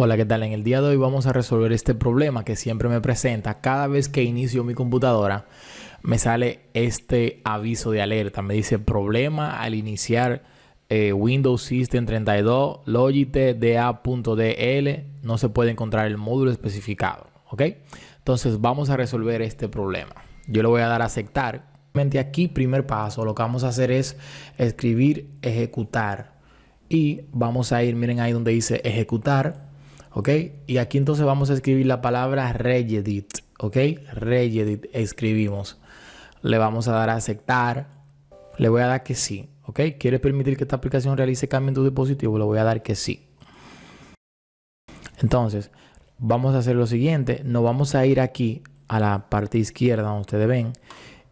Hola, ¿qué tal? En el día de hoy vamos a resolver este problema que siempre me presenta. Cada vez que inicio mi computadora, me sale este aviso de alerta. Me dice problema al iniciar eh, Windows System 32 Logitech DA.dl. No se puede encontrar el módulo especificado. ¿Ok? Entonces vamos a resolver este problema. Yo le voy a dar a aceptar. Aquí, primer paso, lo que vamos a hacer es escribir ejecutar. Y vamos a ir, miren ahí donde dice ejecutar ¿ok? Y aquí entonces vamos a escribir la palabra regedit, ¿ok? Regedit escribimos. Le vamos a dar a aceptar. Le voy a dar que sí, ¿ok? ¿Quieres permitir que esta aplicación realice cambio en tu dispositivo? Le voy a dar que sí. Entonces, vamos a hacer lo siguiente. Nos vamos a ir aquí a la parte izquierda donde ustedes ven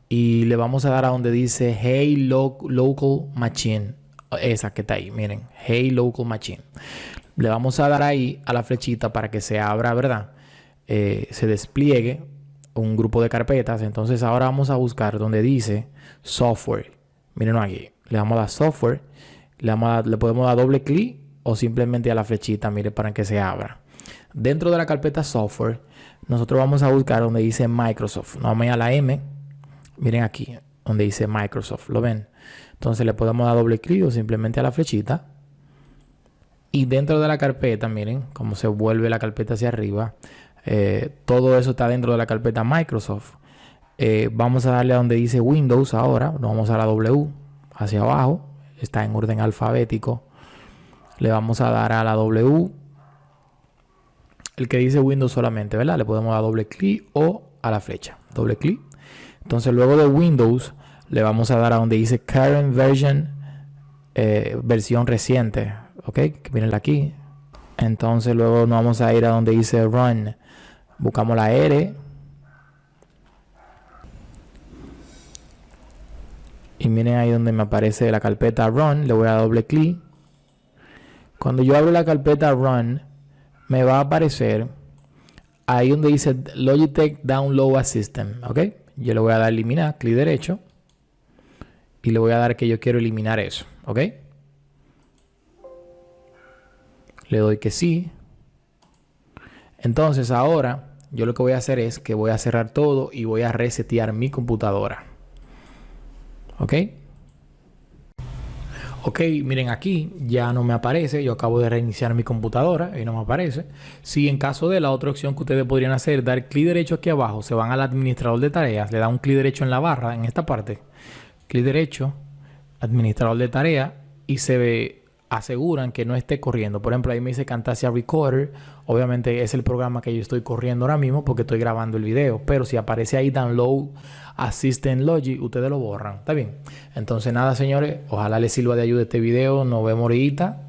y le vamos a dar a donde dice Hey Local Machine. Esa que está ahí, miren. Hey Local Machine le vamos a dar ahí a la flechita para que se abra, ¿verdad? Eh, se despliegue un grupo de carpetas. Entonces ahora vamos a buscar donde dice software. Miren aquí. Le damos a dar software. Le, le podemos dar doble clic o simplemente a la flechita, mire, para que se abra. Dentro de la carpeta software, nosotros vamos a buscar donde dice Microsoft. No vamos a la M. Miren aquí, donde dice Microsoft. ¿Lo ven? Entonces le podemos dar doble clic o simplemente a la flechita. Y dentro de la carpeta, miren cómo se vuelve la carpeta hacia arriba. Eh, todo eso está dentro de la carpeta Microsoft. Eh, vamos a darle a donde dice Windows ahora. Nos vamos a la W hacia abajo. Está en orden alfabético. Le vamos a dar a la W. El que dice Windows solamente, ¿verdad? Le podemos dar doble clic o a la flecha. Doble clic. Entonces luego de Windows le vamos a dar a donde dice Current Version. Eh, versión reciente ok, miren aquí. Entonces luego nos vamos a ir a donde dice run. Buscamos la R. Y miren ahí donde me aparece la carpeta run. Le voy a doble clic. Cuando yo abro la carpeta run, me va a aparecer ahí donde dice Logitech Download System. ¿Ok? Yo le voy a dar eliminar, clic derecho. Y le voy a dar que yo quiero eliminar eso. ¿Ok? Le doy que sí. Entonces ahora yo lo que voy a hacer es que voy a cerrar todo y voy a resetear mi computadora. ¿Ok? Ok, miren aquí ya no me aparece. Yo acabo de reiniciar mi computadora y no me aparece. Si en caso de la otra opción que ustedes podrían hacer, dar clic derecho aquí abajo, se van al administrador de tareas, le dan un clic derecho en la barra, en esta parte. Clic derecho, administrador de tareas y se ve aseguran que no esté corriendo. Por ejemplo, ahí me dice Camtasia Recorder. Obviamente es el programa que yo estoy corriendo ahora mismo porque estoy grabando el video. Pero si aparece ahí Download Assistant Logic, ustedes lo borran. ¿Está bien? Entonces nada, señores. Ojalá les sirva de ayuda este video. Nos vemos ahorita.